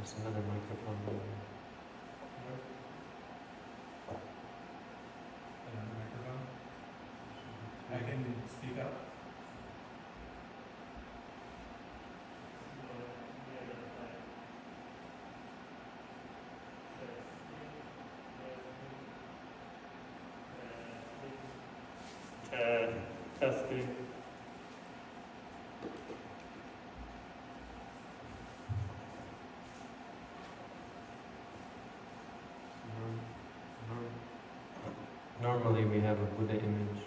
There's another microphone there. Another microphone? I can speak up. Uh, testing. Norm- norm- Normally, we have a Buddha image,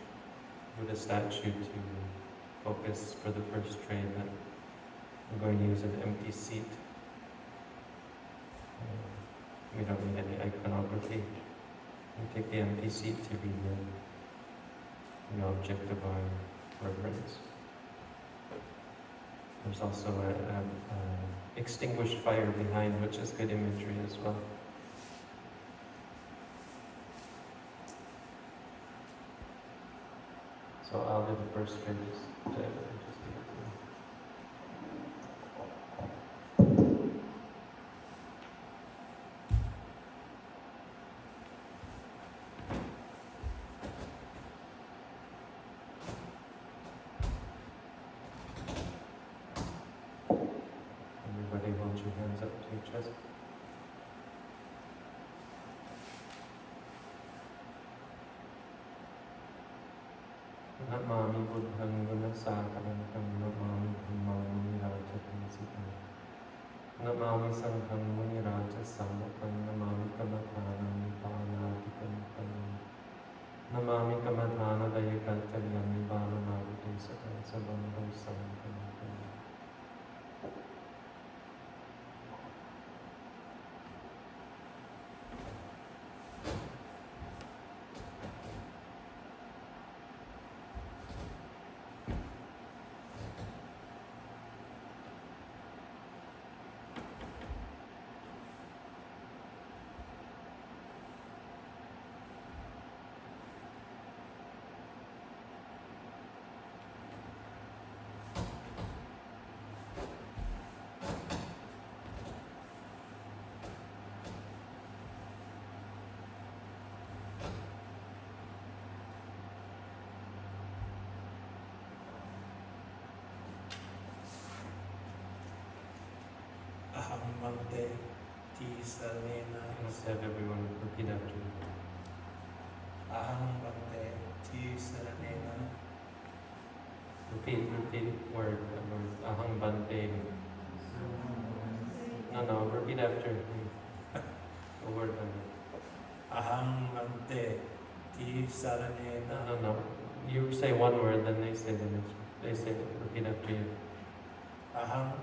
Buddha statue to focus for the first train, but I'm going to use an empty seat. Uh, We don't need any iconography. We take the empty seat to be the, the object of our reverence. There's also a, a, a extinguished fire behind, which is good imagery as well. So I'll do the first just to, just Namami बुद्धं गुणसागरं तं नमामि धम्मं मुनिराजं सिद्धं नमामि सङ्घं मुनिराजसम्मुखं नमामि कमधानं पानादिकं पदं नमामि कमधानदयकल्चर्यं बालनागुटे सकं सबन्धं सङ्गम् Aham Bhante Tisarena Let's have everyone repeat after me. Aham Bhante Tisarena Repeat, repeat word, by word. Ahang Bante. No, no, repeat after me. A word by word. Aham Bhante No, Tisarena no, no. You say one word, then they say the next. They say, repeat after you. Aham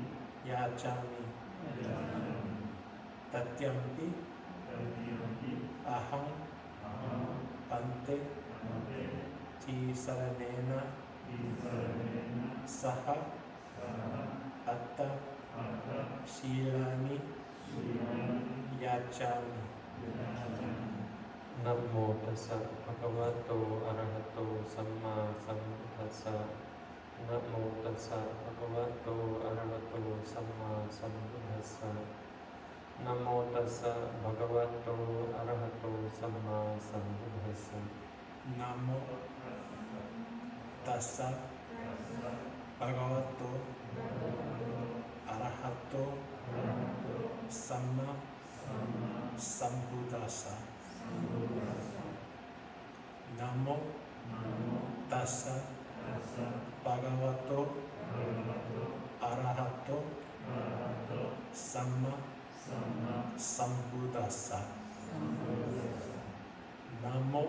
याचामि तत्यम्पि अहं। पन्ते चीसरणेन सह। अत शीलानि। याचामि नमो तस् भगवतो अरहतो सम्मा सम्बुद्धस्स नमो तस् bhagavato arahato samma sambuddhasa. Namo tassa bhagavato arahato samma sambuddhasa. Namo tassa bhagavato arahato samma sambuddhasa. Namo tassa bhagavato arahato, arahato sama sambudasa namo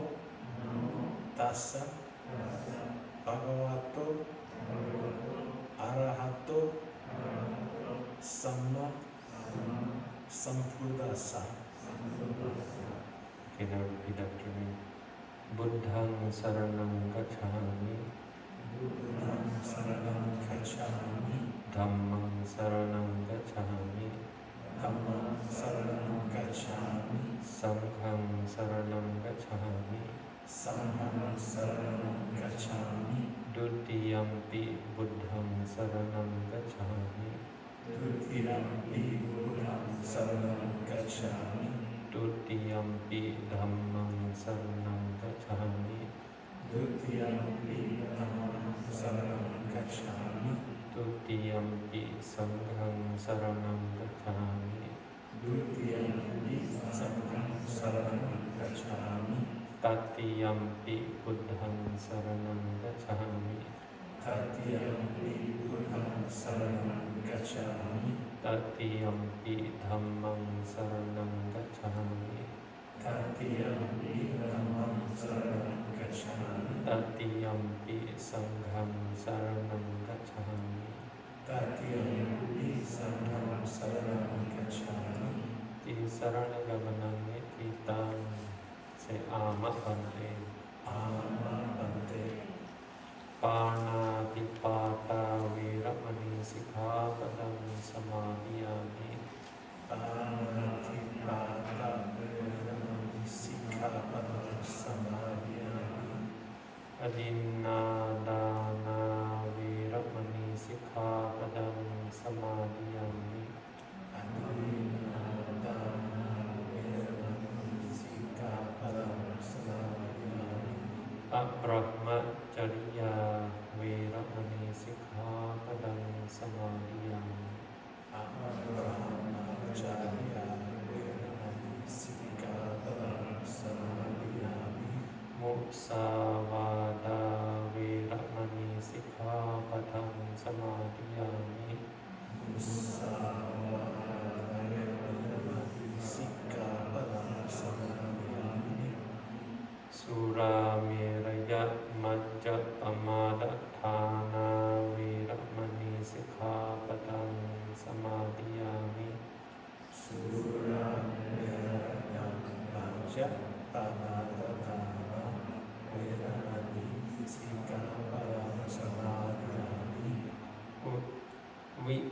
tasa bhagavato arahato sama sambudasa kita kita Buddhang saranam gacchami. धम्मं शरणं गच्छामि। धम्मं शरणं गच्छामि। सङ्घं शरणं गच्छामि। सङ्घं शरणं गच्छामि द्वितीयंपि बुद्धं शरणं गच्छामि। द्वितीयंपि बुद्धं शरणं गच्छामि। द्वितीयंपि धम्मं शरणं द्वितीयमपि अहं शरणं गच्छामि तृतीयमपि सङ्घं शरणं गच्छामि। द्वितीयमपि सङ्घं शरणं गच्छामि तृतीयमपि बुद्धं शरणं गच्छामि तृतीयमपि बुद्धं शरणं गच्छामि तृतीयमपि धम्मं शरणं गच्छामि तृतीयमपि धम्मं शरणं tatiyampi sangham saranam gacchami tatiyampi sangham saranam gacchami ti sarana gamaname titam se amapante amapante pana pipata viramani sikhapadam samadhiyami pana pipata viramani sikhapadam din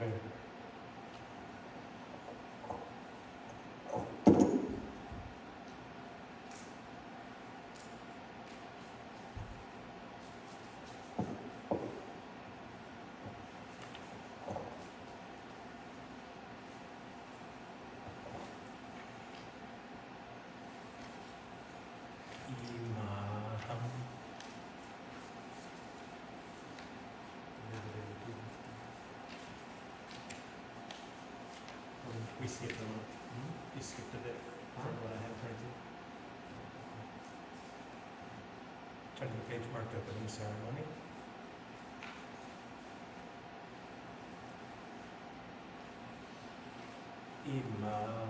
Third try. Imaham skipped a lot. Hmm? You skipped a bit from what I had. Turn to the page marked opening ceremony. Imaham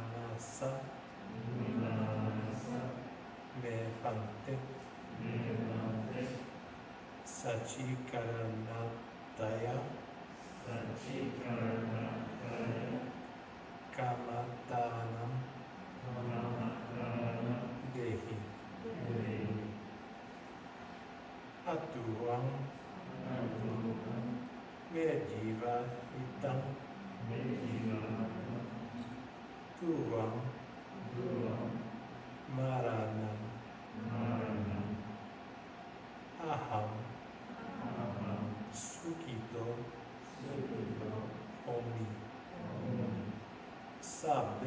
Sati Satikaranataya Satikaranataya Kamatanam Kamatanam Dehi. Dehi. Atuam Atuam Mediva Itam Mediva Tuam Tuam Maranam Maranam. Aham sábado.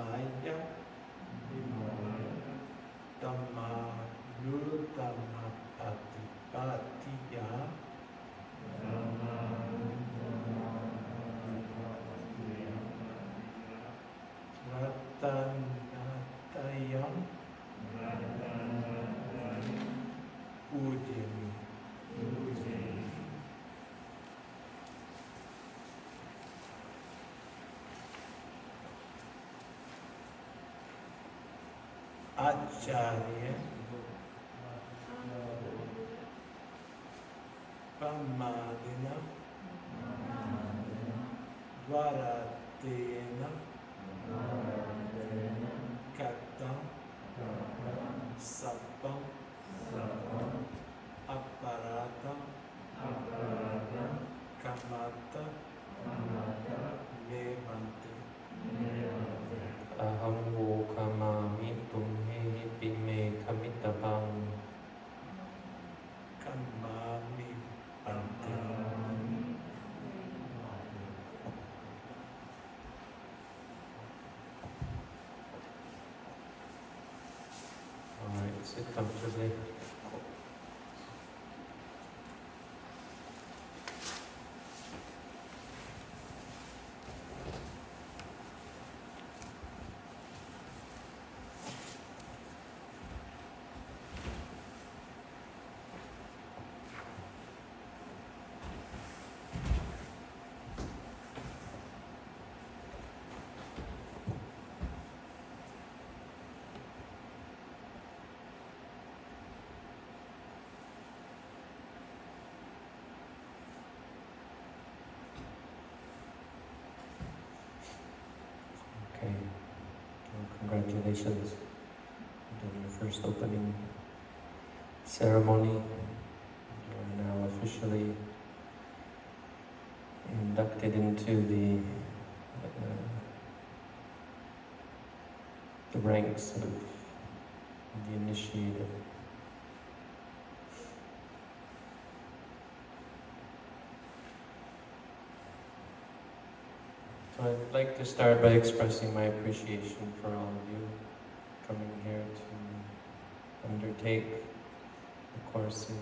bãi giác ma tama nutamapatipati आचार्य प्रमादिन द्वारा तेन Alright, sit comfortably. Okay. Well, congratulations on your first opening ceremony. You are now officially inducted into the uh, the ranks of the initiated. I'd like to start by expressing my appreciation for all of you coming here to undertake the course in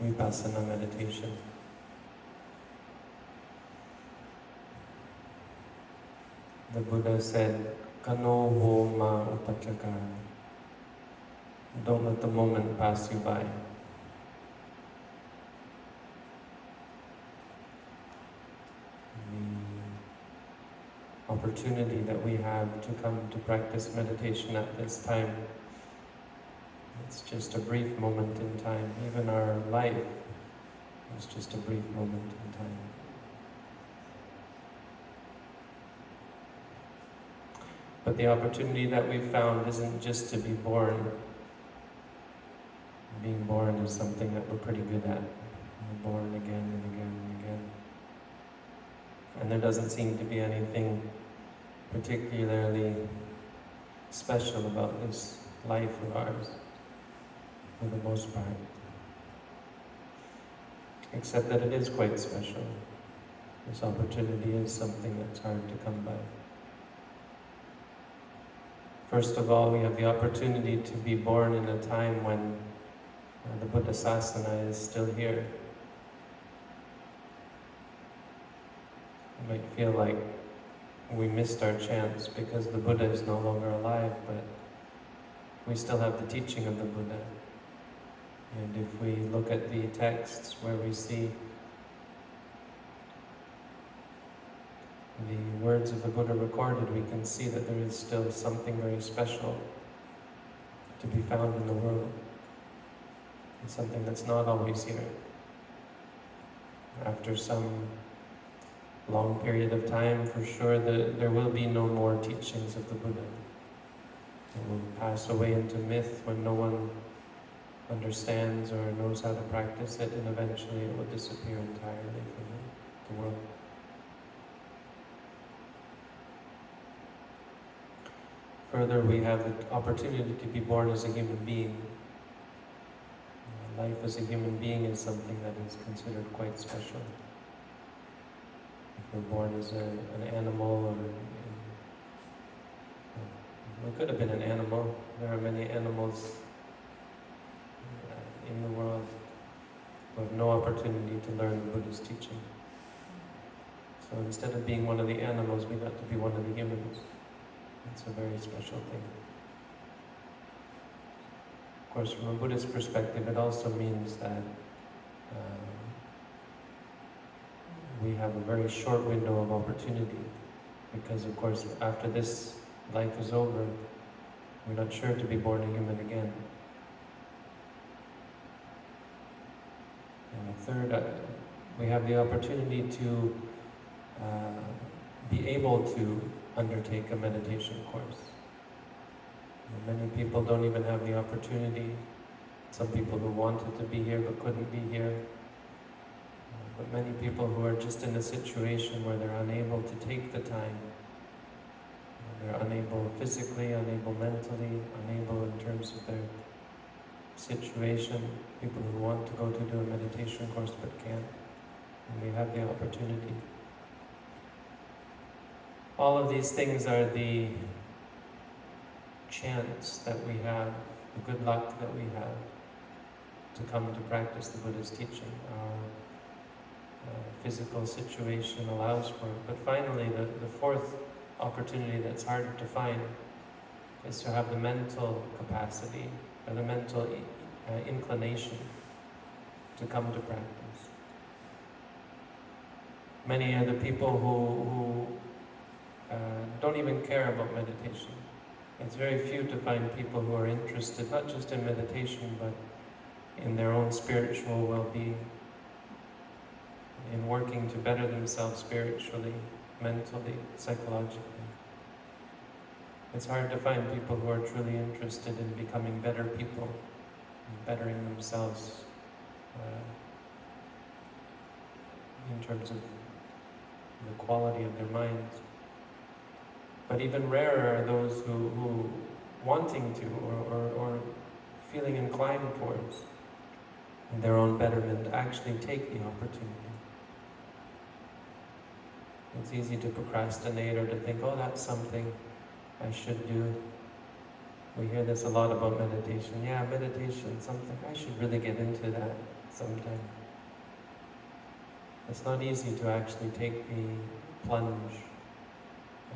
um, Vipassana meditation. The Buddha said, Kano ma. Don't let the moment pass you by. Opportunity that we have to come to practice meditation at this time, it's just a brief moment in time. Even our life is just a brief moment in time. But the opportunity that we've found isn't just to be born. Being born is something that we're pretty good at. We're born again and again and again. And there doesn't seem to be anything particularly special about this life of ours, for the most part. Except that it is quite special. This opportunity is something that's hard to come by. First of all, we have the opportunity to be born in a time when uh, the Buddha Sasana is still here. It might feel like we missed our chance because the Buddha is no longer alive, but we still have the teaching of the Buddha. And if we look at the texts where we see the words of the Buddha recorded, we can see that there is still something very special to be found in the world. And something that's not always here. After some long period of time, for sure, the, there will be no more teachings of the Buddha. It will pass away into myth when no one understands or knows how to practice it, and eventually it will disappear entirely from the, world. Further, we have the opportunity to be born as a human being. Life as a human being is something that is considered quite special. If we're born as a, an animal or we could have been an animal. There are many animals uh, in the world who have no opportunity to learn the Buddha's teaching. So instead of being one of the animals, we got to be one of the humans. It's a very special thing. Of course, from a Buddhist perspective, it also means that um, we have a very short window of opportunity because, of course, after this life is over, we're not sure to be born a human again. And third, uh, we have the opportunity to uh, be able to undertake a meditation course. And many people don't even have the opportunity. Some people who wanted to be here but couldn't be here. But many people who are just in a situation where they're unable to take the time. They're unable physically, unable mentally, unable in terms of their situation. People who want to go to do a meditation course but can't. And we have the opportunity. All of these things are the chance that we have, the good luck that we have to come to practice the Buddha's teaching. Uh, physical situation allows for. But finally, the, the fourth opportunity that's harder to find is to have the mental capacity or the mental uh, inclination to come to practice. Many are the people who, who uh, don't even care about meditation. It's very few to find people who are interested not just in meditation but in their own spiritual well-being, in working to better themselves spiritually, mentally, psychologically. It's hard to find people who are truly interested in becoming better people, bettering themselves uh, in terms of the quality of their minds. But even rarer are those who, who wanting to or, or, or feeling inclined towards their own betterment actually take the opportunity. It's easy to procrastinate or to think, oh, that's something I should do. We hear this a lot about meditation. Yeah, meditation, something, I should really get into that sometime. It's not easy to actually take the plunge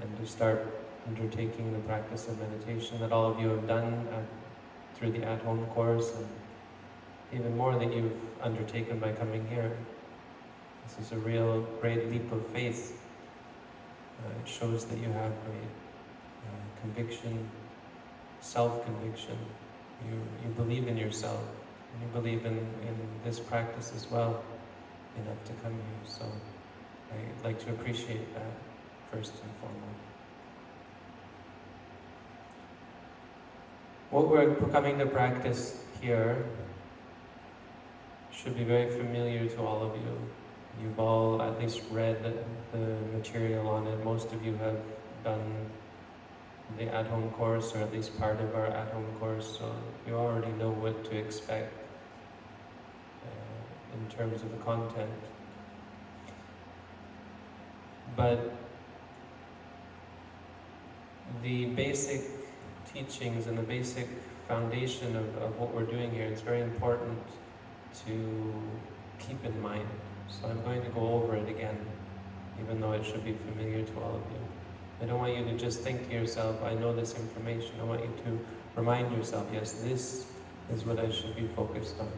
and to start undertaking the practice of meditation that all of you have done at, through the at-home course and even more that you've undertaken by coming here. This is a real great leap of faith. Uh, it shows that you have great uh, conviction, self-conviction. You, you believe in yourself. You believe in, in this practice as well enough to come here. So I'd like to appreciate that first and foremost. What we're coming to practice here should be very familiar to all of you. You've all at least read the material on it. Most of you have done the at-home course, or at least part of our at-home course, so you already know what to expect uh, in terms of the content. But the basic teachings and the basic foundation of, of what we're doing here, it's very important to keep in mind. So I'm going to go over it again, even though it should be familiar to all of you. I don't want you to just think to yourself, I know this information. I want you to remind yourself, yes, this is what I should be focused on.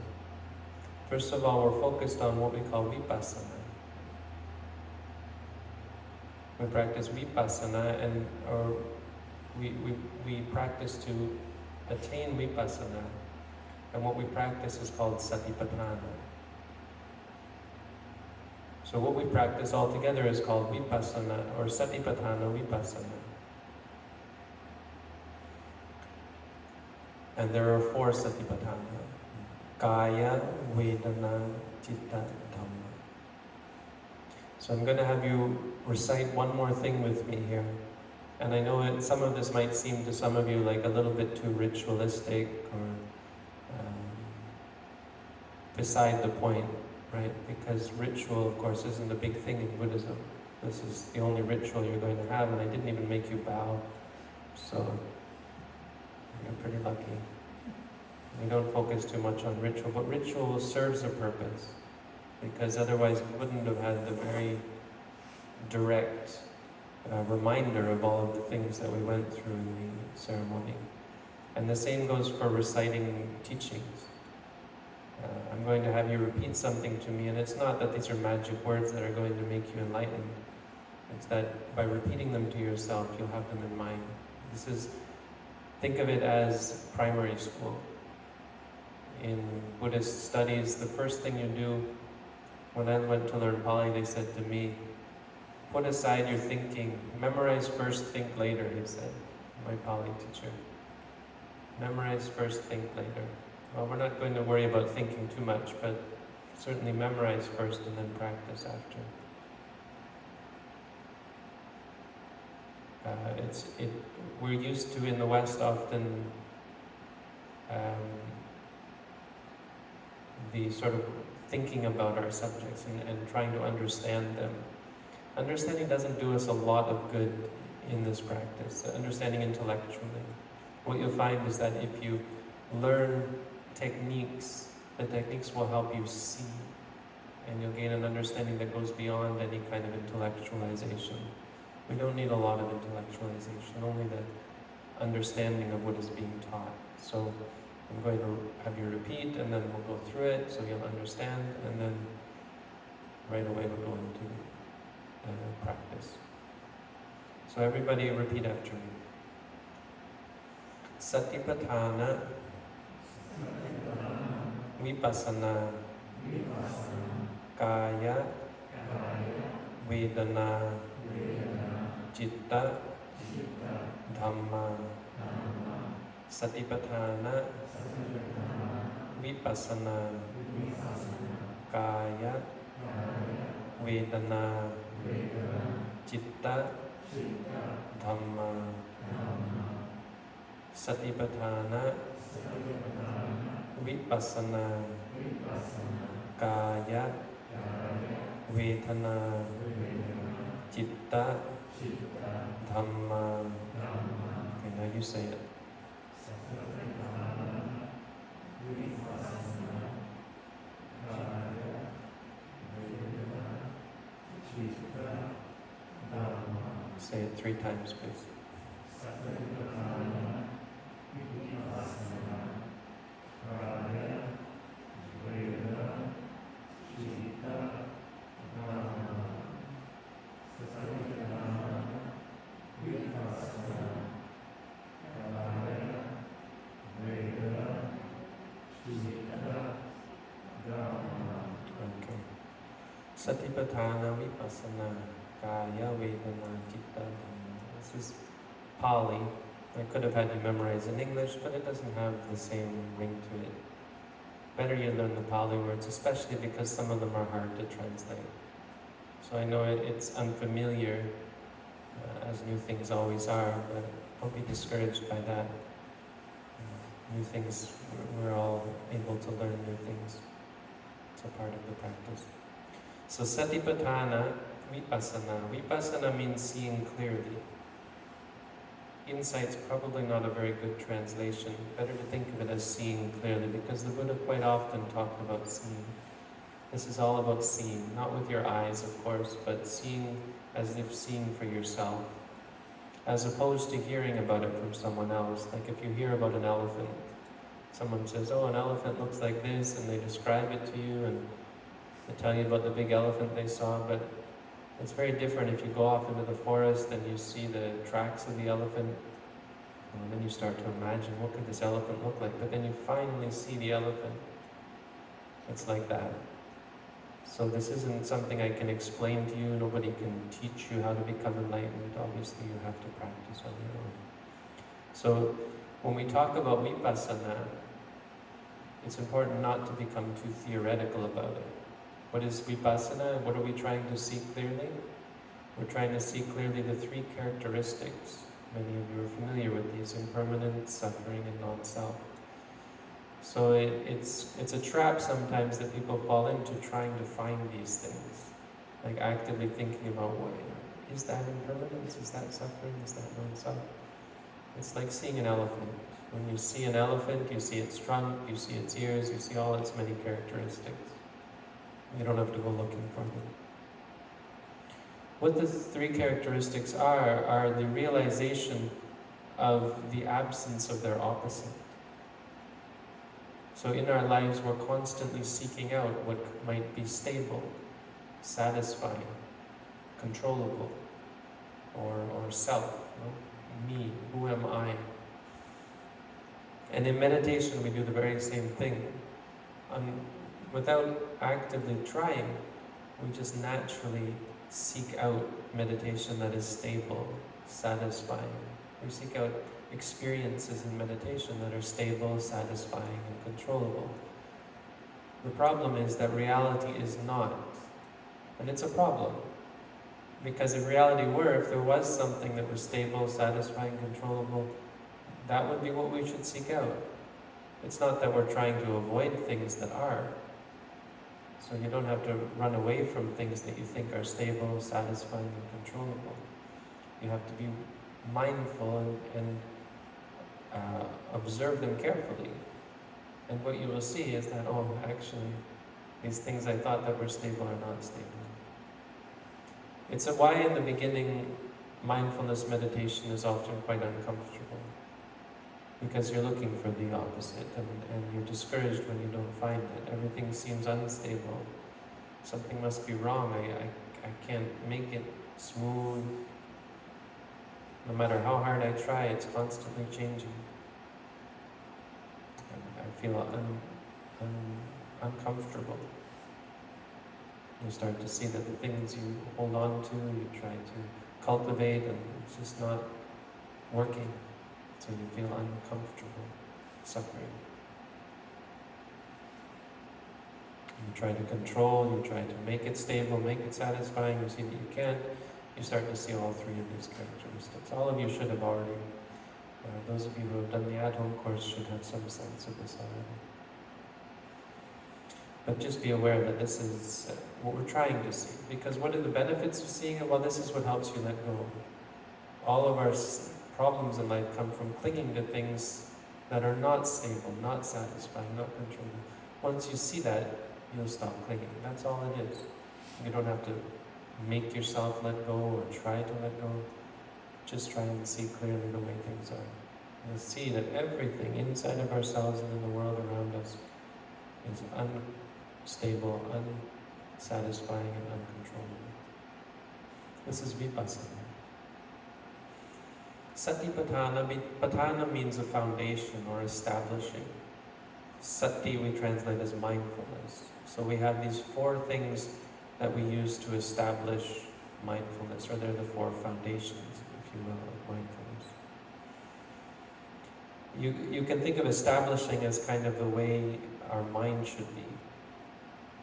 First of all, we're focused on what we call vipassana. We practice vipassana and or we, we, we practice to attain vipassana. And what we practice is called satipatthana. So what we practice all together is called vipassana or satipatthana vipassana. And there are four satipatthana. Kaya, Vedana, Chitta, Dhamma. So I'm going to have you recite one more thing with me here. And I know it, some of this might seem to some of you like a little bit too ritualistic or um, beside the point right? Because ritual, of course, isn't a big thing in Buddhism. This is the only ritual you're going to have, and I didn't even make you bow, so you're pretty lucky. We don't focus too much on ritual, but ritual serves a purpose, because otherwise we wouldn't have had the very direct uh, reminder of all of the things that we went through in the ceremony. And the same goes for reciting teachings. Uh, I'm going to have you repeat something to me, and it's not that these are magic words that are going to make you enlightened. It's that by repeating them to yourself, you'll have them in mind. This is, think of it as primary school. In Buddhist studies, the first thing you do, when I went to learn Pali, they said to me, put aside your thinking, memorize first, think later, he said, my Pali teacher. Memorize first, think later. Well, we're not going to worry about thinking too much, but certainly memorize first and then practice after. Uh, it's, it, we're used to in the West often um, the sort of thinking about our subjects and, and trying to understand them. Understanding doesn't do us a lot of good in this practice, understanding intellectually. What you'll find is that if you learn techniques, the techniques will help you see and you'll gain an understanding that goes beyond any kind of intellectualization. We don't need a lot of intellectualization, only the understanding of what is being taught. So I'm going to have you repeat and then we'll go through it so you'll understand and then right away we'll go into uh, practice. So everybody repeat after me. Satipatthana vipassana kaya vedana citta dhamma satipatthana vipassana kaya vedana citta dhamma satipatthana vipassana kaya vedana จิตตะธรรมา วิปัสนา กายะ เวทนา จิตตะธรรมา and now you say it จิตตะ Say it three times, please. This is Pali. I could have had you memorize in English, but it doesn't have the same ring to it. Better you learn the Pali words, especially because some of them are hard to translate. So I know it, it's unfamiliar, uh, as new things always are, but don't be discouraged by that. Uh, new things, we're all able to learn new things. It's a part of the practice. So Satipatthana Vipassana. Vipassana means seeing clearly. Insight's probably not a very good translation. Better to think of it as seeing clearly because the Buddha quite often talked about seeing. This is all about seeing, not with your eyes, of course, but seeing as if seeing for yourself, as opposed to hearing about it from someone else. Like if you hear about an elephant, someone says, Oh, an elephant looks like this, and they describe it to you, and they tell you about the big elephant they saw, but it's very different if you go off into the forest and you see the tracks of the elephant. And then you start to imagine what could this elephant look like, but then you finally see the elephant. It's like that. So this isn't something I can explain to you. Nobody can teach you how to become enlightened. Obviously, you have to practice on your own. So when we talk about vipassana, it's important not to become too theoretical about it. What is vipassana? and What are we trying to see clearly? We're trying to see clearly the three characteristics. Many of you are familiar with these impermanence, suffering, and non self. So it, it's, it's a trap sometimes that people fall into trying to find these things. Like actively thinking about what is that impermanence? Is that suffering? Is that non self? It's like seeing an elephant. When you see an elephant, you see its trunk, you see its ears, you see all its many characteristics. You don't have to go looking for them. What the three characteristics are, are the realization of the absence of their opposite. So in our lives, we're constantly seeking out what might be stable, satisfying, controllable, or, or self, me, who am I? And in meditation, we do the very same thing. Without actively trying, we just naturally seek out meditation that is stable, satisfying. We seek out experiences in meditation that are stable, satisfying, and controllable. The problem is that reality is not. And it's a problem. Because if reality were, if there was something that was stable, satisfying, controllable, that would be what we should seek out. It's not that we're trying to avoid things that are. So you don't have to run away from things that you think are stable, satisfying, and controllable. You have to be mindful and, and uh, observe them carefully. And what you will see is that, oh, actually, these things I thought that were stable are not stable. It's why in the beginning mindfulness meditation is often quite uncomfortable. Because you're looking for the opposite and, and you're discouraged when you don't find it. Everything seems unstable. Something must be wrong. I, I, I can't make it smooth. No matter how hard I try, it's constantly changing. And I feel un, un, uncomfortable. You start to see that the things you hold on to, you try to cultivate, and it's just not working. So you feel uncomfortable, suffering. You try to control, you try to make it stable, make it satisfying, you see that you can't, you start to see all three of these characteristics. All of you should have already, uh, those of you who have done the at-home course should have some sense of this already. But just be aware that this is uh, what we're trying to see. Because what are the benefits of seeing it? Well, this is what helps you let go. All of our problems in life come from clinging to things that are not stable, not satisfying, not controlling. Once you see that, you'll stop clinging. That's all it is. You don't have to make yourself let go or try to let go. Just try and see clearly the way things are. You'll see that everything inside of ourselves and in the world around us is unstable, unsatisfying, and uncontrollable. This is vipassana. Satipatthana, patthana means a foundation or establishing. Sati we translate as mindfulness. So we have these four things that we use to establish mindfulness, or they're the four foundations, if you will, of mindfulness. You, you can think of establishing as kind of the way our mind should be.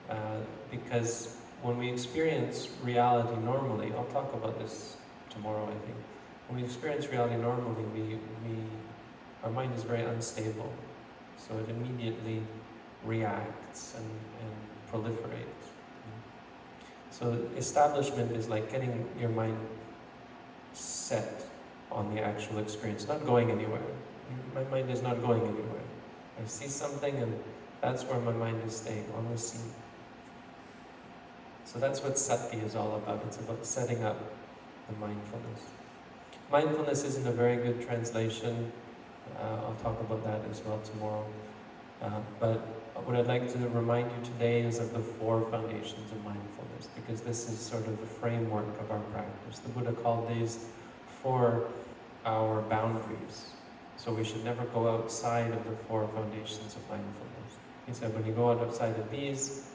Uh, because when we experience reality normally, I'll talk about this tomorrow, I think. When we experience reality normally, we, we, our mind is very unstable. So it immediately reacts and, and proliferates. So establishment is like getting your mind set on the actual experience, not going anywhere. My mind is not going anywhere. I see something and that's where my mind is staying, on the scene. So that's what sati is all about. It's about setting up the mindfulness. Mindfulness isn't a very good translation. Uh, I'll talk about that as well tomorrow. Uh, but what I'd like to remind you today is of the four foundations of mindfulness, because this is sort of the framework of our practice. The Buddha called these four our boundaries. So we should never go outside of the four foundations of mindfulness. He said, when you go out outside of these,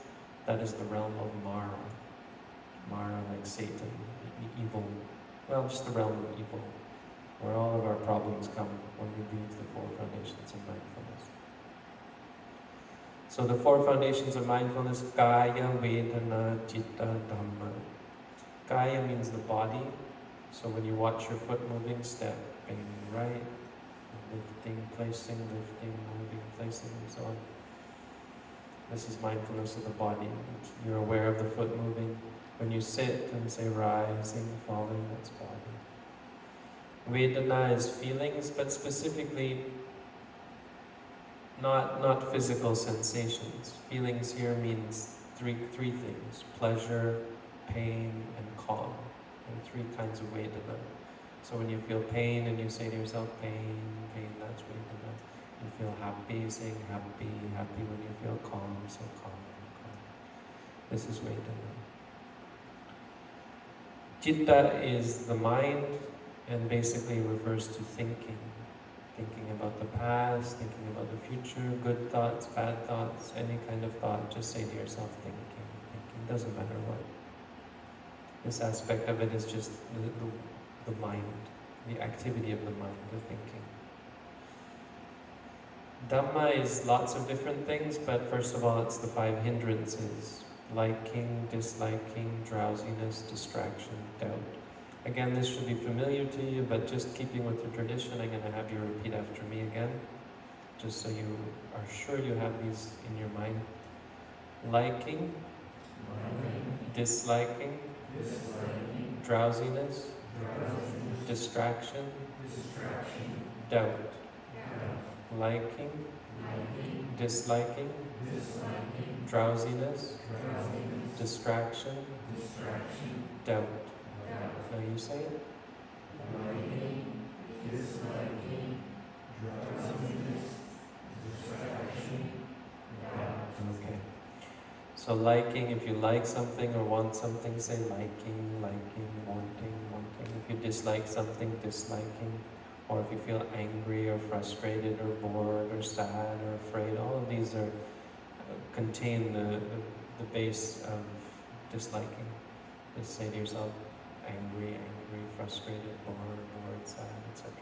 that is the realm of Mara. Mara, like Satan, evil. Well, just the realm of evil, where all of our problems come when we leave the four foundations of mindfulness. So the four foundations of mindfulness, Kaya, Vedana, Chitta, Dhamma. Kaya means the body. So when you watch your foot moving, stepping right, lifting, placing, lifting, moving, placing, and so on. This is mindfulness of the body. You're aware of the foot moving. When you sit and say rising, falling, that's body. Vedana is feelings, but specifically not, not physical sensations. Feelings here means three, three things, pleasure, pain, and calm. Are three kinds of Vedana. So when you feel pain and you say to yourself, pain, pain, that's Vedana. You feel happy, saying happy, happy when you feel calm, so calm, calm. This is Vedana. Chitta is the mind and basically refers to thinking. Thinking about the past, thinking about the future, good thoughts, bad thoughts, any kind of thought, just say to yourself, thinking, thinking, doesn't matter what. This aspect of it is just the, the, the mind, the activity of the mind, the thinking. Dhamma is lots of different things, but first of all, it's the five hindrances liking, disliking, drowsiness, distraction, doubt. Again, this should be familiar to you, but just keeping with the tradition, I'm going to have you repeat after me again, just so you are sure you have these in your mind. Liking, disliking, drowsiness, distraction, doubt. Liking, disliking, drowsiness, distraction, doubt. Now you say it. Okay. So liking, if you like something or want something, say liking, liking, wanting, wanting. If you dislike something, disliking. Or if you feel angry or frustrated or bored or sad or afraid, all of these are contain the, the, base of disliking. Just say to yourself, angry, angry, frustrated, bored, bored, sad, etc.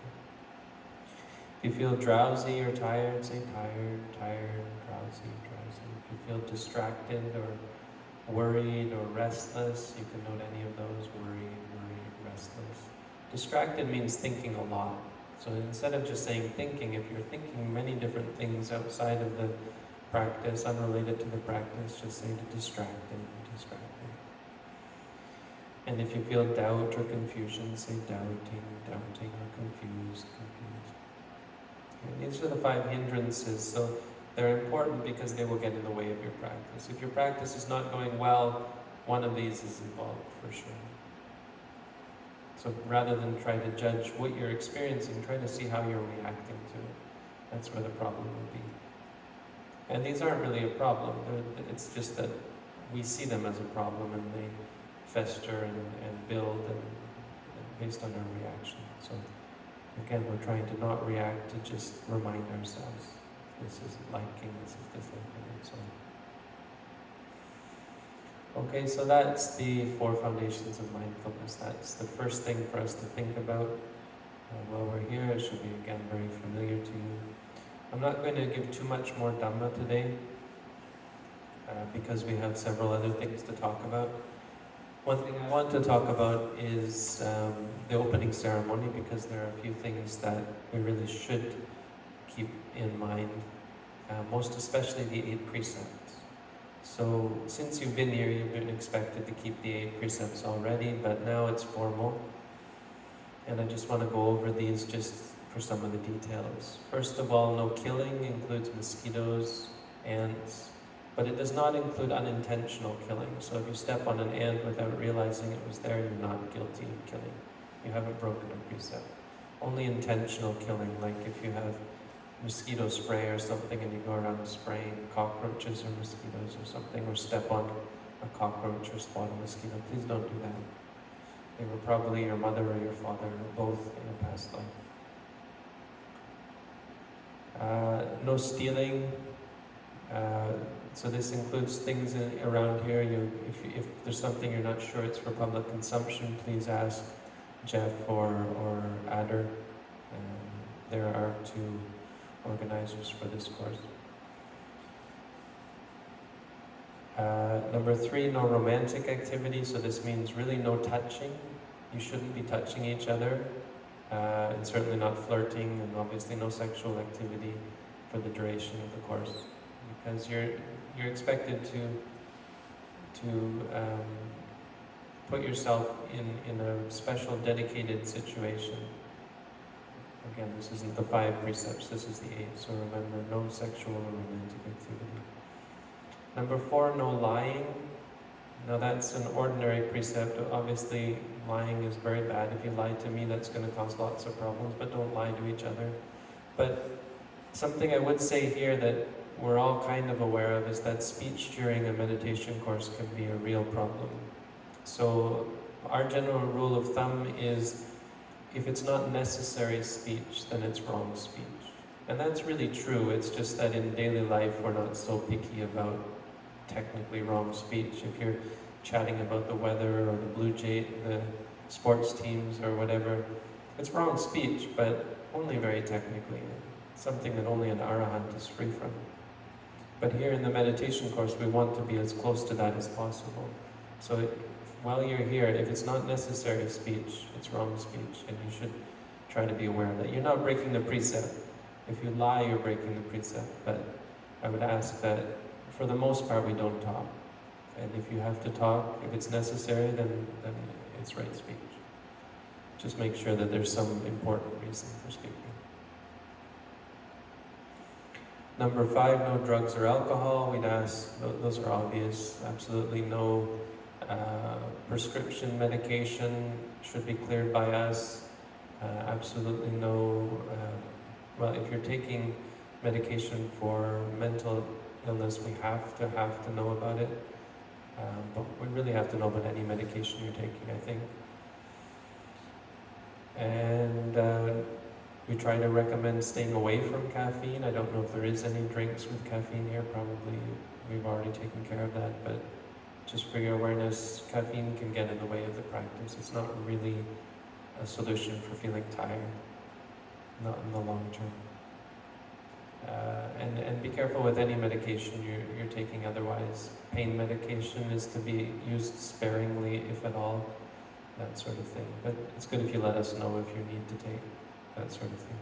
If you feel drowsy or tired, say tired, tired, drowsy, drowsy. If you feel distracted or worried or restless, you can note any of those, worried, worried, restless. Distracted means thinking a lot. So instead of just saying thinking, if you're thinking many different things outside of the practice unrelated to the practice, just say to distract distracting, distracting. And if you feel doubt or confusion, say doubting, doubting, or confused, confused. Okay, these are the five hindrances, so they're important because they will get in the way of your practice. If your practice is not going well, one of these is involved for sure. So rather than try to judge what you're experiencing, try to see how you're reacting to it. That's where the problem will be. And these aren't really a problem. They're, it's just that we see them as a problem and they fester and, and build and, and based on our reaction. So again, we're trying to not react, to just remind ourselves this is liking, this is disliking, and so on. Okay, so that's the four foundations of mindfulness. That's the first thing for us to think about uh, while we're here. It should be, again, very familiar to you. I'm not going to give too much more Dhamma today uh, because we have several other things to talk about. One thing I want to talk about is um, the opening ceremony because there are a few things that we really should keep in mind, uh, most especially the eight precepts. So, since you've been here, you've been expected to keep the eight precepts already, but now it's formal. And I just want to go over these just for some of the details. First of all, no killing includes mosquitoes, ants, but it does not include unintentional killing. So if you step on an ant without realizing it was there, you're not guilty of killing. You haven't broken a precept. Only intentional killing, like if you have mosquito spray or something and you go around spraying cockroaches or mosquitoes or something, or step on a cockroach or spot a mosquito, please don't do that. They were probably your mother or your father, or both in a past life. Uh, no stealing. Uh, so this includes things in, around here. You, if, if there's something you're not sure it's for public consumption, please ask Jeff or, or Adder. Um, there are two organizers for this course. Uh, number three, no romantic activity. So this means really no touching. You shouldn't be touching each other. Uh, and certainly not flirting, and obviously no sexual activity for the duration of the course, because you're you're expected to to um, put yourself in in a special dedicated situation. Again, this isn't the five precepts, this is the eight, so remember, no sexual or romantic activity. Number four, no lying. Now that's an ordinary precept. Obviously, lying is very bad. If you lie to me, that's going to cause lots of problems, but don't lie to each other. But something I would say here that we're all kind of aware of is that speech during a meditation course can be a real problem. So our general rule of thumb is if it's not necessary speech, then it's wrong speech. And that's really true. It's just that in daily life, we're not so picky about technically wrong speech. If you're chatting about the weather or the Blue Jay, the sports teams or whatever, it's wrong speech, but only very technically. Something that only an arahant is free from. But here in the meditation course, we want to be as close to that as possible. So while you're here, if it's not necessary speech, it's wrong speech, and you should try to be aware that. You're not breaking the precept. If you lie, you're breaking the precept. But I would ask that, for the most part, we don't talk. And if you have to talk, if it's necessary, then, then it's right speech. Just make sure that there's some important reason for speaking. Number five, no drugs or alcohol. We'd ask, those are obvious, absolutely no uh, prescription medication should be cleared by us. Uh, absolutely no, uh, well, if you're taking medication for mental illness, we have to have to know about it. Um, but we really have to know about any medication you're taking, I think. And uh, we try to recommend staying away from caffeine. I don't know if there is any drinks with caffeine here. Probably we've already taken care of that. But just for your awareness, caffeine can get in the way of the practice. It's not really a solution for feeling tired, not in the long term. Uh, and, and be careful with any medication you're, you're taking otherwise. Pain medication is to be used sparingly, if at all, that sort of thing. But it's good if you let us know if you need to take that sort of thing.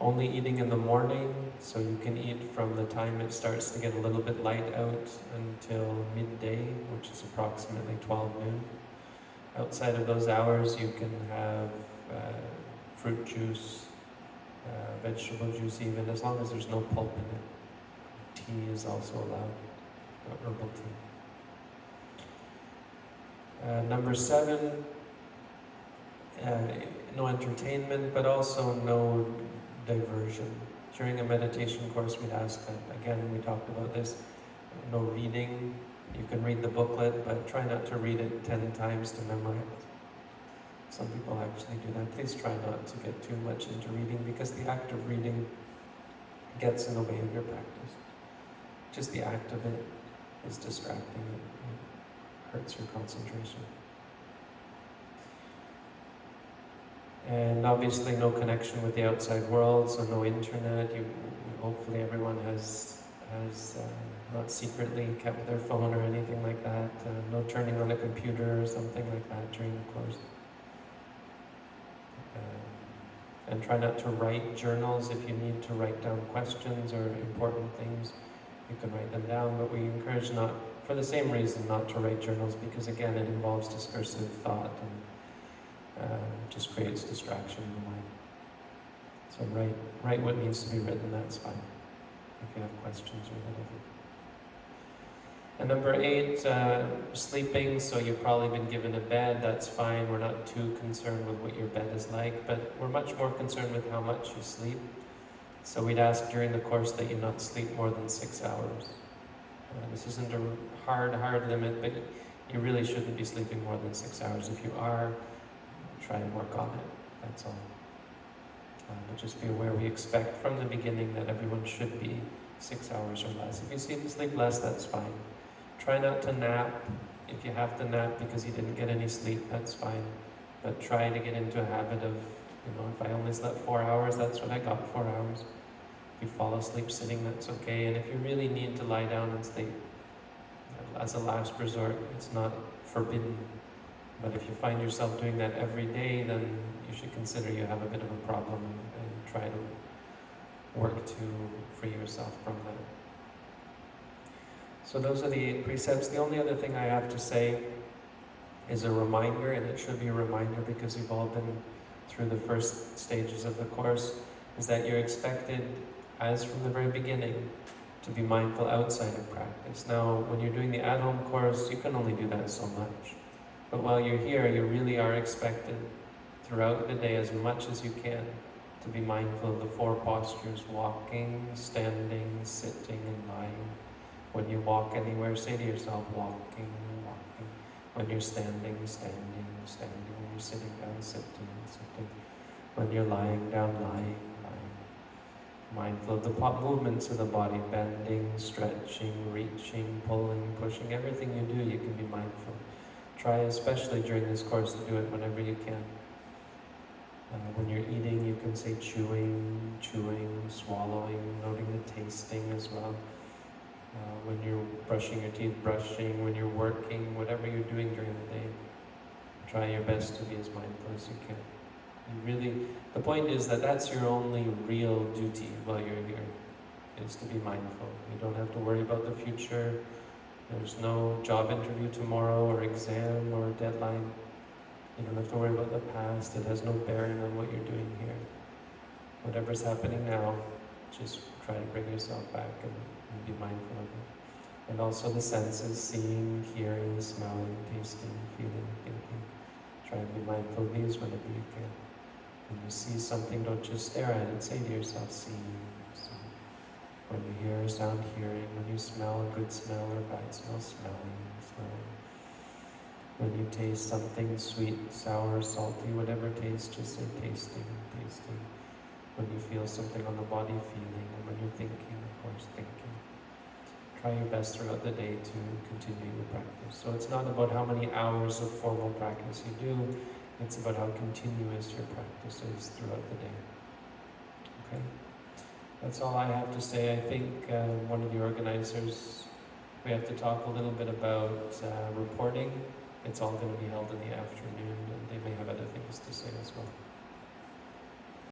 only eating in the morning, so you can eat from the time it starts to get a little bit light out until midday, which is approximately 12 noon. Outside of those hours, you can have uh, fruit juice, uh, vegetable juice, even as long as there's no pulp in it. Tea is also allowed, uh, herbal tea. Uh, number seven, uh, no entertainment, but also no diversion. During a meditation course, we'd ask that, again, we talked about this, no reading. You can read the booklet, but try not to read it 10 times to memorize. Some people actually do that. Please try not to get too much into reading because the act of reading gets in the way of your practice. Just the act of it is distracting. It hurts your concentration. And obviously no connection with the outside world, so no internet. You, hopefully everyone has, has uh, not secretly kept their phone or anything like that. Uh, no turning on a computer or something like that during the course. Uh, and try not to write journals if you need to write down questions or important things. You can write them down, but we encourage not, for the same reason, not to write journals because again it involves discursive thought and uh, just creates distraction in the mind. So write, write what needs to be written, that's fine, if you have questions or whatever. And number eight, uh, sleeping, so you've probably been given a bed, that's fine, we're not too concerned with what your bed is like, but we're much more concerned with how much you sleep. So we'd ask during the course that you not sleep more than six hours. Uh, this isn't a hard, hard limit, but you really shouldn't be sleeping more than six hours. If you are, try and work on it, that's all. Uh, but just be aware, we expect from the beginning that everyone should be six hours or less. If you sleep, sleep less, that's fine. Try not to nap. If you have to nap because you didn't get any sleep, that's fine. But try to get into a habit of, you know, if I only slept four hours, that's what I got, four hours. If you fall asleep sitting, that's okay. And if you really need to lie down and sleep, as a last resort, it's not forbidden but if you find yourself doing that every day, then you should consider you have a bit of a problem and, try to work to free yourself from that. So those are the eight precepts. The only other thing I have to say is a reminder, and it should be a reminder because you've all been through the first stages of the course, is that you're expected, as from the very beginning, to be mindful outside of practice. Now, when you're doing the at-home course, you can only do that so much. But while you're here, you really are expected throughout the day as much as you can to be mindful of the four postures, walking, standing, sitting, and lying. When you walk anywhere, say to yourself, walking, walking. When you're standing, standing, standing. When you're sitting down, sitting, sitting. When you're lying down, lying, lying. Mindful of the movements of the body, bending, stretching, reaching, pulling, pushing. Everything you do, you can be mindful. Try, especially during this course, to do it whenever you can. Uh, when you're eating, you can say chewing, chewing, swallowing, noting the tasting as well. Uh, when you're brushing your teeth, brushing, when you're working, whatever you're doing during the day, try your best to be as mindful as you can. You really, the point is that that's your only real duty while you're here, is to be mindful. You don't have to worry about the future. There's no job interview tomorrow or exam or deadline. You don't have to worry about the past. It has no bearing on what you're doing here. Whatever's happening now, just try to bring yourself back and, and be mindful of it. And also the senses, seeing, hearing, smelling, tasting, feeling, thinking. Try to be mindful of these whenever you can. When you see something, don't just stare at it. Say to yourself, seeing, when you hear a sound, hearing. When you smell a good smell or bad smell, smelling, smelling. When you taste something sweet, sour, salty, whatever taste, just say tasting, tasting. When you feel something on the body, feeling. And when you're thinking, of course, thinking. Try your best throughout the day to continue your practice. So it's not about how many hours of formal practice you do, it's about how continuous your practice is throughout the day. Okay? That's all I have to say. I think uh, one of the organizers, we have to talk a little bit about uh, reporting. It's all going to be held in the afternoon, and they may have other things to say as well.